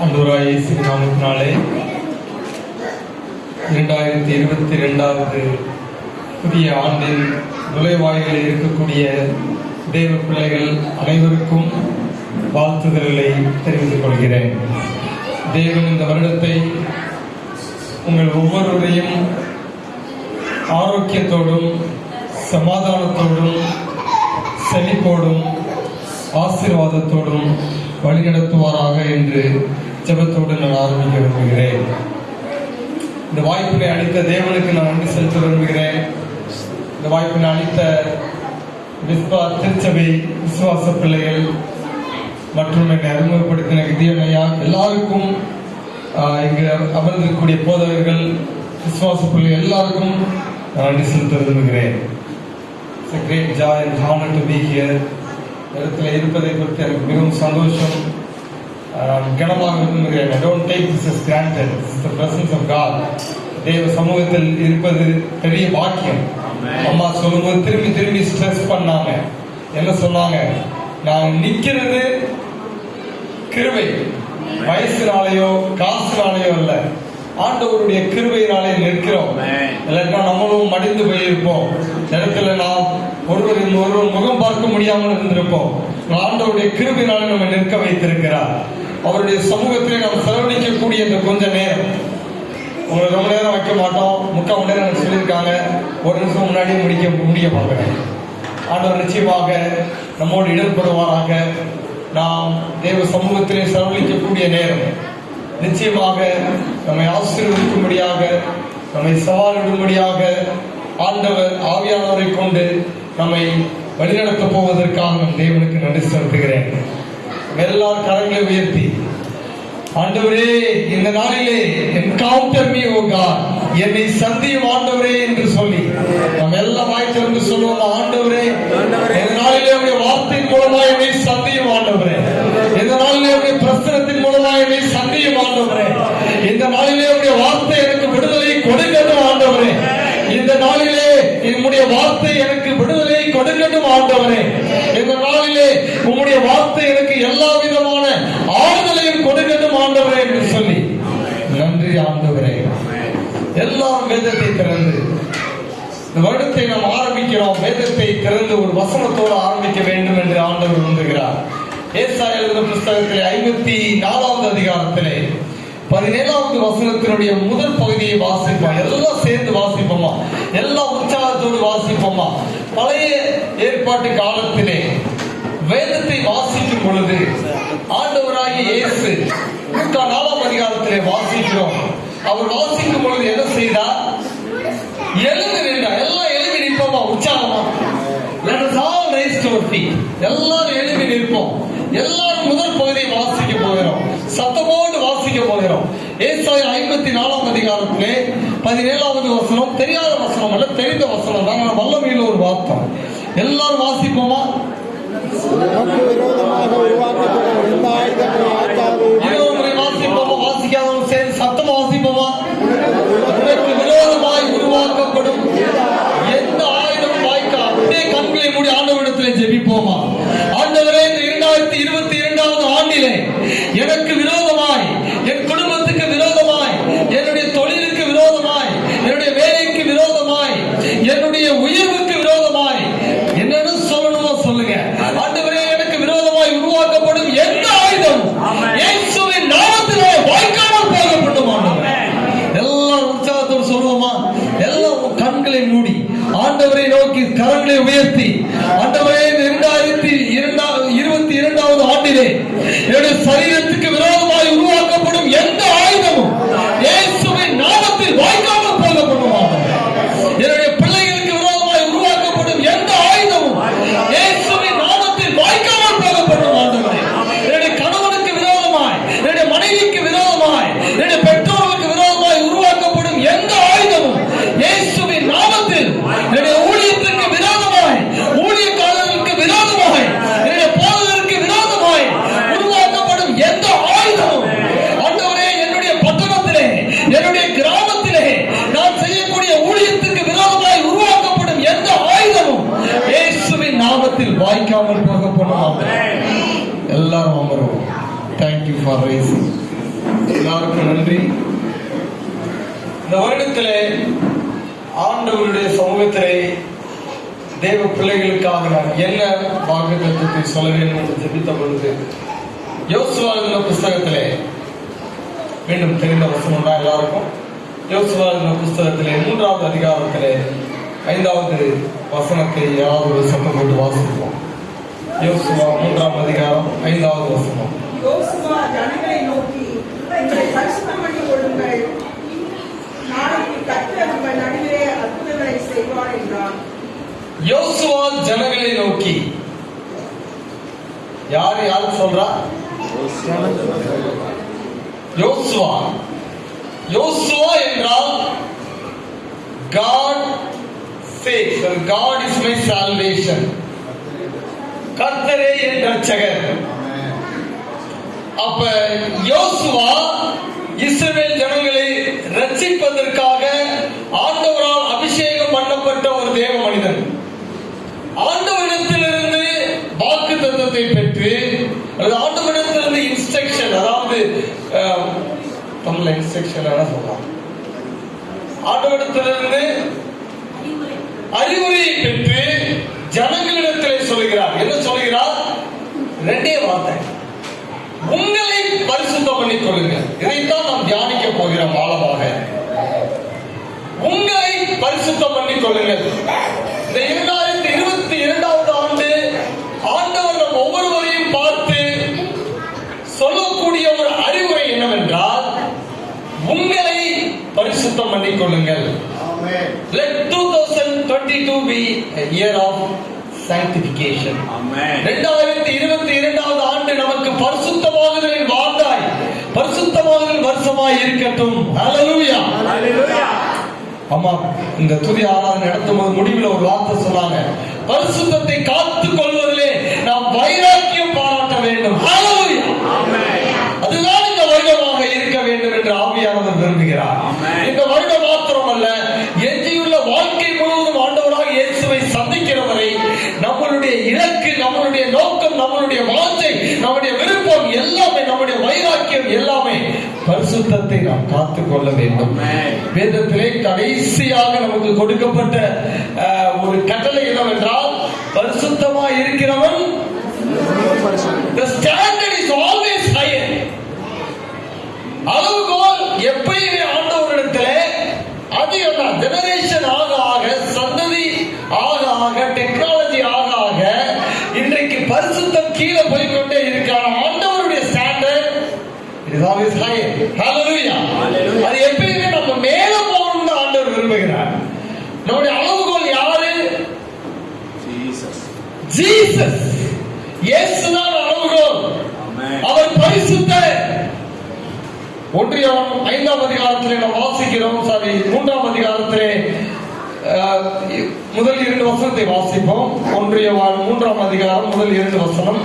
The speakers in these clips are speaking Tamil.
அன்புராய் இயேசு நாமத்தினாலே இரண்டாயிரத்தி இருபத்தி ரெண்டாவது புதிய ஆண்டின் நுழைவாயிலில் இருக்கக்கூடிய தேவ பிள்ளைகள் அனைவருக்கும் வாழ்த்துதல்களை தெரிவித்துக் கொள்கிறேன். தேவன் இந்த வருடத்தை உங்கள் ஒவ்வொருவரையும் ஆரோக்கியத்தோடும் சமாதானத்தோடும் செழிப்போடும் ஆசீர்வாதத்தோடும் வழிநடத்துவாராக என்று ஜபத்தோடு நான் ஆரம்பிக்க விரும்புகிறேன். இந்த வாய்ப்பினை அளித்த தேவனுக்கு நான் நன்றி செலுத்த விரும்புகிறேன். இந்த வாய்ப்பினை அளித்த விஸ்வா திருச்சபை விசுவாச பிள்ளைகள் மற்றும் என்னை அறிமுகப்படுத்தின விதியன் எல்லாருக்கும் இங்கு அமர்ந்திருக்கக்கூடிய போதவர்கள் விசுவாச பிள்ளைகள் எல்லாருக்கும் நான் நன்றி செலுத்த விரும்புகிறேன். It's a great joy and இடத்துல இருப்பதை பற்றி எனக்கு மிகவும் சந்தோஷம். கனமாக don't take this is granted is the presence of God தேவ சமூகத்தில் இருப்பது பெரிய பாக்கியம். அம்மா சொல்லும்போது திரும்பி திரும்பி ஸ்ட்ரெஸ் பண்ணாங்க என்ன சொன்னாங்க? நான் நிக்கிறது கிருபை. வயசுனாலேயோ காசுனாலேயோ இல்ல ஆண்டவருடைய கிருபையினாலே நிற்கிறோம். இல்லைன்னா நம்மளும் மடிந்து போயிருப்போம். இடத்துல நாம் ஒருவர் ஒருவர் முகம் பார்க்க முடியாமல் இருந்திருப்போம். ஆண்டவருடைய கிருபையினாலே நம்ம நிற்க வைத்திருக்கிறார். அவருடைய சமூகத்திலே நாம் செலவழிக்கக்கூடிய இந்த கொஞ்ச நேரம். உங்களை ரொம்ப நேரம் வைக்க மாட்டோம். முக்கால் மணி நேரம் சொல்லியிருக்காங்க. ஒரு நிமிஷம் முன்னாடியே முடிக்க முடிய பார்க்குறேன். ஆண்டவர் நிச்சயமாக நம்மோடு இடம்பெறுவாராக. நாம் தேவ சமூகத்திலே செலவழிக்கக்கூடிய நேரம். நிச்சயமாக நம்மை ஆசீர்வதிக்கும்படியாக நம்மை சவாலிடும்படியாக ஆண்டவர் ஆவியானவரை கொண்டு நம்மை வழிநடத்தப் போவதற்காக நம் தேவனுக்கு நன்றி செலுத்துகிறேன். எல்லார் கரங்களை உயர்த்தி. ஆண்டவரே இந்த நாளிலே என்கவுண்டர் மீ ஓ காட் என்னை சந்தியும் ஆண்டவரே என்று சொல்லி. நாம் எல்லாம் வாய் என்று சொல்லுவோம் ஆண்டவரே இந்த நாளிலே உடைய வார்த்தையின் மூலமா என்னை சந்தியும் ஆண்டவரே இந்த நாளிலே உடைய பிரசனத்தின் மூலமா என்னை சந்தியும் ஆண்டவரே இந்த நாளிலே உடைய வார்த்தை எனக்கு விடுதலை கொடுக்கட்டும் ஆண்டவரே இந்த நாளிலே என்னுடைய வார்த்தை எனக்கு விடுதலை கொடுக்கட்டும் ஆண்டவரே இந்த நாளிலே உம்முடைய வார்த்தை எனக்கு எல்லா விதமான ஆறுதலையும் கொடுக்கட்டும் ஆண்டவரே என்று சொல்லி நன்றி ஆண்டவரே எல்லாம் வேதத்தை திறந்து இந்த வருடத்தை நாம் ஆரம்பிக்கிறோம் வேதத்தை திறந்து ஒரு வசனத்தோடு ஆரம்பிக்க வேண்டும் என்று ஆண்டவர் விரும்புகிறார். ஏசா எழுதின புஸ்தகத்திலே ஐம்பத்தி நாலாவது அதிகாரத்திலே பதினேழாவது வசனத்தினுடைய முதல் பகுதியை வாசிப்போம். எல்லாம் சேர்ந்து வாசிப்போமா? எல்லா உற்சாகத்தோடு வாசிப்போமா? பழைய ஏற்பாட்டு காலத்திலே வேதத்தை வாசிக்கும் பொழுது ஆண்டவராகிய இயேசு லூக்கா நாலாம் அதிகாரத்திலே வாசிக்கிறோம். அவர் வாசிக்கும் பொழுது என்ன செய்தார்? எழுந்து நின்றார் எல்லாம் எழுதி நிற்போமா உற்சாகமா Let us all எல்லாரும் எழுதி நிற்போம். எல்லாரும் முதல் பகுதியை வாசிக்க போகிறோம். சத்தமோடு வாசிக்க போகிறோம். ஏசாய ஐம்பத்தி நாலாம் அதிகாரத்திலே பதினேழாவது வசனம் தெரியாத வசனம் அல்ல தெரிந்த வசனம். தான் வல்லமையில் ஒரு வார்த்தை. எல்லாரும் வாசிப்போமா? விரோதமாக உருவாக்கப்படும் எந்த ஆயுதங்களை ஆக்காது இருபது முறை வாசிப்போமா வாசிக்காதவங்க சேர்ந்து சத்தமா வாசிப்போமா உனக்கு விரோதமாய் உருவாக்கப்படும் எந்த ஆயுதம் வாய்க்கா அப்படியே கண்களை மூடி ஆண்டவரிடத்திலே ஜெபிப்போமா? ஆண்டவரே இந்த இரண்டாயிரத்தி இருபத்தி இரண்டாவது ஆண்டிலே எனக்கு விரோதமாய் என் குடும்பத்துக்கு விரோதமாய் என்னுடைய தொழிலுக்கு விரோதமாய் என்னுடைய வேலைக்கு விரோதமாய் என்னுடைய உயர்வுக்கு விரோதமாய் என்னன்னு சொல்லணுமோ சொல்லுங்க. ஆண்டவரே எனக்கு விரோதமாய் உருவாக்கப்படும் எந்த ஆயுதம் இயேசுவின் நாமத்திலே வாய்க்காமல் போகப்படும் ஆண்டவரே. எல்லாம் உற்சாகத்தோடு சொல்லுவோமா? எல்லாம் கண்களை மூடி ஆண்டவரை நோக்கி கரங்களை உயர்த்தி ஆண்டவரே இந்த இரண்டாயிரத்தி இரண்டாவது இருபத்தி இரண்டாவது ஆண்டிலே என்னுடைய சரீரத்துக்கு விரோதமாய் உருவாக்கப்படும் எந்த ஆயுதமும் இயேசுவின் நாமத்தில் வாய்க்காமல் போகப்படும் ஆண்டவரே. என்னுடைய பிள்ளைகளுக்கு விரோதமாய் உருவாக்கப்படும் எந்த ஆயுதமும் இயேசுவின் நாமத்தில் வாய்க்காமல் போகப்படும் ஆண்டவரே என்னுடைய கணவனுக்கு விரோதமாய் என்னுடைய மனைவிக்கு விரோதமாய் என்னுடைய பெற்றோருக்கு விரோதமாய் உருவாக்கப்படும் எந்த ஆயுதமும் இயேசுவின் நாமத்தில் என்னுடைய ஊழியத்துக்கு விரோதமாய் ஊழியக்காரர்களுக்கு விரோதமாய் என்னுடைய போதகருக்கு விரோதமாய் உருவாக்கப்படும் எந்த ஆயுதமும் ஆண்டவரே என்னுடைய பட்டணத்திலே என்னுடைய கிராமத்திலே நான் செய்யக்கூடிய ஊழியத்துக்கு விரோதமாய் உருவாக்கப்படும் எந்த ஆயுதமும் இயேசுவின் நாமத்தில் வாய்க்காமல் போகப்படும் எல்லாரும் அமருவோம் தேங்க்யூ ஃபார் ரைசிங் எல்லாருக்கும் நன்றி இந்த வருடத்திலே ஆண்டவருடைய தேவ பிள்ளைகளுக்காக நான் என்ன வாக்கு தத்துவத்தை சொல்ல வேண்டும் என்று ஜெபித்த பொழுது யோசுவா புஸ்தகத்திலே மீண்டும் தெரிந்த வசனம் தான் எல்லாருக்கும்? யோசுவா புஸ்தகத்திலே மூன்றாவது அதிகாரத்திலே ஐந்தாவது வசனத்தை யாராவது ஒரு சத்தம் போட்டு வாசிப்போம். யோசுவா மூன்றாம் அதிகாரம் ஐந்தாவது வசனம். யோசுவா ஜனங்களை நோக்கி பண்ணி கொள்ளுங்கள் நாளைக்கு கர்த்தர் உங்கள் நடுவே அற்புதங்களை செய்வார் என்றான் யோசுவா ஜனங்களை நோக்கி. யார் யார் சொல்றா? யோசுவா. யோசுவா என்றால் God says God is my salvation கர்த்தரே என் ரட்சகர் அப்ப யோசுவா இஸ்ரவேல் ஜனங்களை ரட்சிப்பதற்காக ஆண்டவரால் அபிஷேகம் பண்ணப்பட்ட ஒரு தேவ மனிதன் ஆண்டவரிடத்திலிருந்து வாக்கு தத்துவத்தை பெற்று அல்லது ஆண்டவரிடத்திலிருந்து இன்ஸ்ட்ரக்ஷன் அதாவது அஹ், தமிழ்ல இன்ஸ்ட்ரக்ஷன் சொல்லலாம் ஆண்டவரிடத்திலிருந்து அறிவுரையை பெற்று ஜனங்களிடத்தில் சொல்கிறார். என்ன சொல்கிறார்? ரெண்டே வார்த்தை. உங்களை பரிசுத்தம் பண்ணிக் கொள்ளுங்கள். இதைத்தான் நாம் தியானிக்க போகிறோம் ஆழமாக. உங்களை பரிசுத்தம் பண்ணிக் கொள்ளுங்கள். இந்த இரண்டாயிரத்தி இருபத்தி இரண்டாவது ஆண்டு ஆண்டவர் நம் ஒவ்வொருவரையும் பார்த்து சொல்லக்கூடிய ஒரு அறிவுரை என்னவென்றால் உங்களை பரிசுத்தம் பண்ணிக் கொள்ளுங்கள் Let 2022 be year of sanctification. இரண்டாயிரத்தி இருபத்தி இரண்டாவது ஆண்டு நமக்கு பரிசுத்தமாகுதலின் வாழ்ந்தாய். பரிசுத்தமாகுதல் வருஷமாய் இருக்கட்டும். Hallelujah. அம்மா இந்த துதி ஆராதனை நடத்தும் போது முடிவில் ஒரு வார்த்தை சொன்னாங்க. பரிசுத்தத்தை காத்துக் கொள்வதிலே நாம் வைராக்கியம் பாராட்ட வேண்டும். பரிசுத்தத்தை நாம் காத்துக் கொள்ள வேண்டும். வேதத்திலே கடைசியாக நமக்கு கொடுக்கப்பட்ட ஒரு கட்டளை என்னவென்றால் பரிசுத்தமா இருக்கிறவன் the standard is always higher. அளவுகோல் எப்பயுமே ஆண்டவரிடத்திலே தான் ஜெனரேஷன் ஆக ஆக சந்ததி ஆக ஆக டெக்னாலஜி ஆக ஆக இன்றைக்கு பரிசுத்தம் கீழே போய்க்கொண்டே இருக்கான ஆண்டவருடைய standard is always high hallelujah Hallelujah. அது எப்பயுமே நம்ம மேல போகணும்னு ஆண்டவர் விரும்புகிறார் நம்முடைய அளவுகோல் யாரு ஜீசஸ் இயேசுதான் அளவுகோல் அவர் பரிசுத்தர் ஒன்றியம் ஐந்தாம் அதிகாரத்திலே நாம் வாசிக்கிறோம் சாரி மூன்றாம் அதிகாரத்திலே முதல் இரண்டு வசனத்தை வாசிப்போம் ஒன்றிய மூன்றாம் அதிகாரம் முதல் இரண்டு வசனம்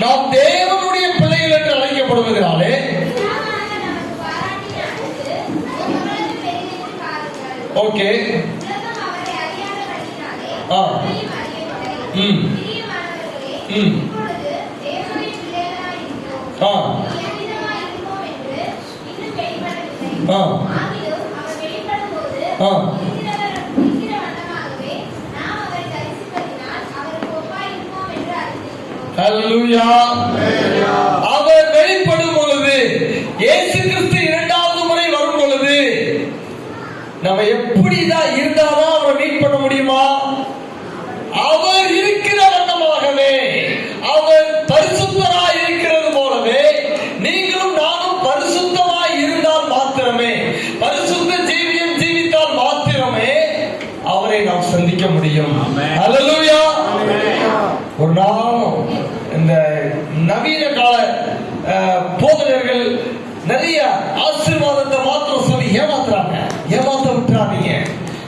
நாம் தேவனுடைய பிள்ளைகள் என்று அழைக்கப்படுவதனாலே ஓகே ஆ. ம். அவர் வெளிப்படும் பொழுது இயேசு கிறிஸ்து இரண்டாவது முறை வரும் பொழுது நம்ம எப்படிதான் இருந்தாதான் அவரை மீட் பண்ண முடியுமா? அவர் இருக்கிற வண்ணமாகவே அவர் பரிசுத்தராய் இருக்கிறது போலவே நீங்களும் நானும் பரிசுத்தமாய் இருந்தால் மாத்திரமே பரிசுத்த ஜீவியம் ஜீவித்தால் மாத்திரமே அவரை நாம் சந்திக்க முடியும். அல்லேலூயா ஒரு நாளும் இந்த நவீன கால போதகர்கள் நிறைய ஆசீர்வாதத்தை மாத்திரம் சொல்லி ஏமாத்துறாங்க. ஏமாத்த விட்டுறாதீங்க.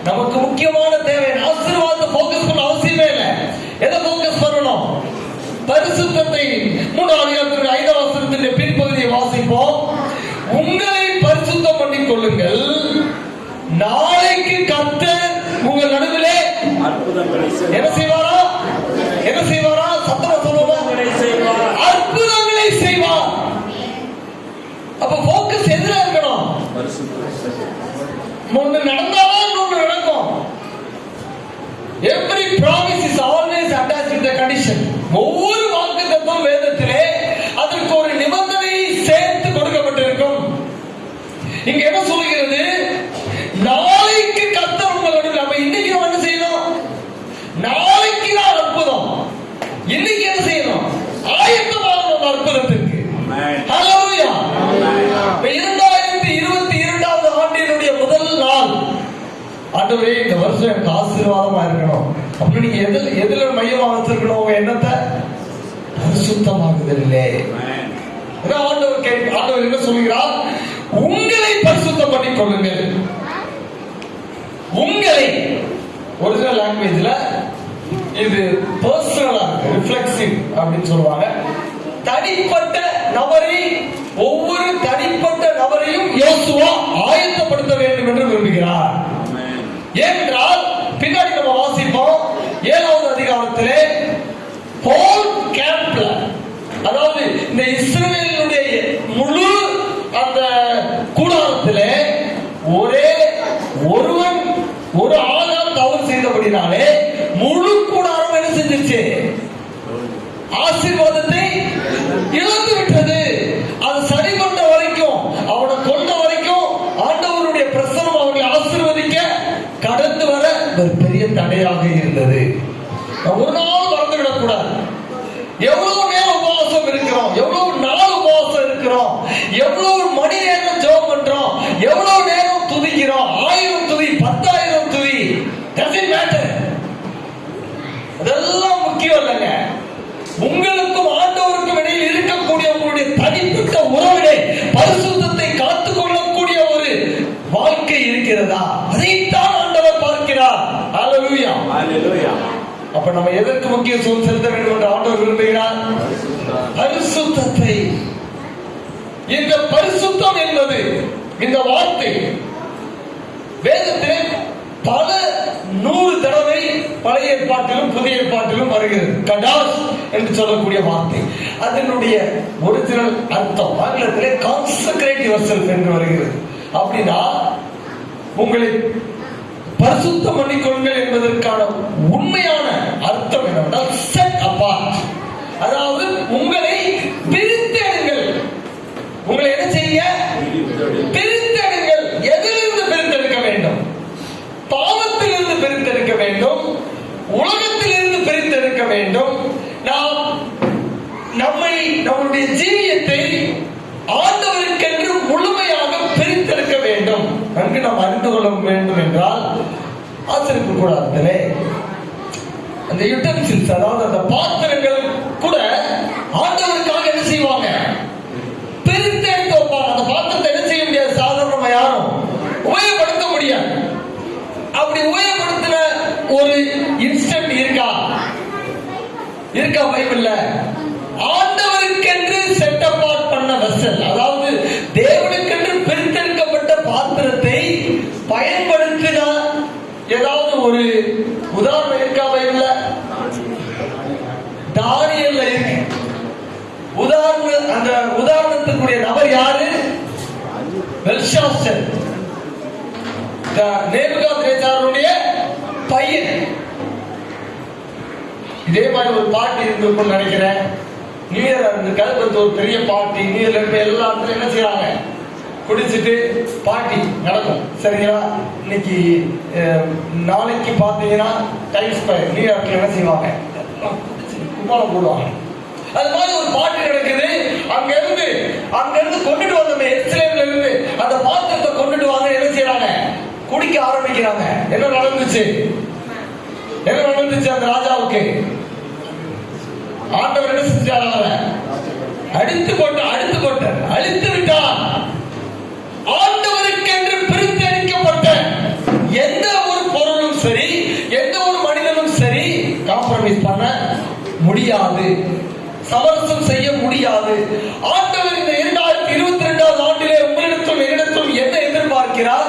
நமக்கு முக்கியமான தேவை ஆசீர்வாதத்தை போக்கஸ் பண்ண அவசியமே இல்லை. எதை போக்கஸ் பண்ணணும்? பரிசுத்தத்தை மூன்றாம் அதிகாரத்திற்கு ஐந்தாம் வசனத்தின் பின்பகுதியை வாசிப்போம். உங்களை பரிசுத்தம் பண்ணிக் கொள்ளுங்கள். நாளைக்கு கர்த்தர் உங்கள் நடுவிலே. என்ன செய்வார்? அப்ப போக்கஸ் எதிரா ஒண்ணு நடந்தாலும் ஒண்ணு நடக்கும். Every promise is always attach to the ஒவ்வொரு வாக்குத்தத்தும் வேதத்தில் ஆண்டவரே இந்த வருஷம் எனக்கு ஆசீர்வாதமா இருக்கணும். அப்படி நீங்க எதுல எதுல மையமா வச்சிருக்கணும்? உங்க எண்ணத்தை பரிசுத்தமாகுதலே ஆண்டவர் கேட்க ஆண்டவர் என்ன சொல்கிறார் உங்களை பரிசுத்தம் பண்ணிக் கொள்ளுங்கள். உங்களை ஒரிஜினல் லாங்குவேஜ்ல இது பர்சனலா ரிஃப்ளெக்சிவ் அப்படின்னு சொல்லுவாங்க. தனிப்பட்ட நபரை ஒவ்வொரு தனிப்பட்ட நபரையும் யோசுவா ஆயத்தப்படுத்த வேண்டும் என்று விரும்புகிறார். ஏனென்றால் பின்னாடி நம்ம வாசிப்போம். ஏழாவது அதிகாரத்திலே ஹோல் கேம்ப்ல அதாவது இந்த இஸ்ரேலுடைய முழு அந்த கூடாரத்திலே ஒரே பெரிய அப்ப நம்ம எதற்கு முக்கியத்துவம் செலுத்த வேண்டும் என்று ஆண்டவர் விரும்புகிறார்? பரிசுத்தத்தை. இந்த பரிசுத்தம் என்பது இந்த வார்த்தை வேதத்திலே பல நூறு தடவை பழைய ஏற்பாட்டிலும் புதிய ஏற்பாட்டிலும் வருகிறது. கடாஸ் என்று சொல்லக்கூடிய வார்த்தை. அதனுடைய ஒரிஜினல் அர்த்தம் ஆங்கிலத்திலே கான்சன்ட்ரேட் யுவர் என்று வருகிறது. அப்படின்னா உங்களை பரிசுத்தம் பண்ணிக்கொள்கள் என்பதற்கான உண்மையான அர்த்தம் என்னவென்றால் செட் அப்பார்ட் அதாவது உங்களை பிரித்தெடுங்கள் உங்களை என்ன செய்ய பிரித்தெடுங்கள் எதிலிருந்து பிரித்தெடுக்க வேண்டும் பாவத்திலிருந்து பிரித்தெடுக்க வேண்டும் உலகத்திலிருந்து பிரித்தெடுக்க வேண்டும் நாம் நம்மை நம்முடைய ஜீவியத்தை ஆண்டவருக்கென்று முழுமையாக பிரித்தெடுக்க வேண்டும் நன்கு நாம் அறிந்து கொள்ள வேண்டும் என்றால் ஆசிரியப்பு கூடாதுலே அந்த யுட்டன்சில்ஸ் அதாவது அந்த பாத்திரங்கள் கூட ஆண்டவருக்காக என்ன செய்வாங்க பிரித்து எடுத்து வைப்பாங்க அந்த பாத்திரத்தை என்ன செய்ய முடியாது சாதாரணமா யாரும் உபயோகப்படுத்த முடியாது அப்படி உபயோகப்படுத்தின ஒரு இன்ஸ்டன்ட் இருக்கா இருக்கா பைபிள்ல ஆண்டவருக்கென்று செட் அப்பார்ட் பண்ண வெசல் அதாவது தேவனுக்கென்று பிரித்தெடுக்கப்பட்ட பாத்திரத்தை பயன்படுத்தினால் ஏதாவது ஒரு உதாரணம் இருக்கா பைபிள்ல தானியல்ல இருக்கு உதாரண அந்த உதாரணத்துக்குரிய நபர் யாரு? பெல்ஷாஸ்டர் நேபுகாத்ரேசாருடைய பையன். இதே மாதிரி ஒரு பாட்டி இருந்திருக்கும் நினைக்கிறேன் நியூ இயர் இருந்திருக்காது ஒரு பெரிய பார்ட்டி நியூ இயர்ல இருக்க எல்லா இடத்துலையும் என்ன செய்யறாங்க குடிச்சிட்டு பார்ட்டி நடக்கும். சரிங்களா இன்னைக்கு நாளைக்கு பார்த்தீங்கன்னா டைம் ஸ்கொயர் நியூ இயர்க்கு என்ன செய்வாங்க? கும்பாலம் போடுவாங்க. அது மாதிரி ஒரு பாட்டு நடக்குது. அங்க இருந்து அங்க இருந்து கொண்டுட்டு வந்த எஸ்லேம்ல இருந்து அந்த பாத்திரத்தை கொண்டுட்டு வாங்க என்ன செய்யறாங்க குடிக்க ஆரம்பிக்கிறாங்க. என்ன நடந்துச்சு? என்ன நடந்துச்சு அந்த ராஜாவுக்கு? ஆண்டவர் என்ன செஞ்சார் அவரை? அடித்து கொண்டு அடித்து கொண்டு அழித்து விட்டார். ஆண்டவருக்கென்று பிரித்தளிக்கப்பட்ட எந்த ஒரு பொருளும் சரி எந்த ஒரு மனிதனும் சரி காம்ப்ரமைஸ் பண்ண முடியாது. சமரசம் செய்ய முடியாது. ஆண்டவர் இந்த இரண்டாயிரத்தி இருபத்தி ரெண்டாவது ஆண்டிலே உங்களிடத்தும் என்னிடத்தும் என்ன எதிர்பார்க்கிறார்?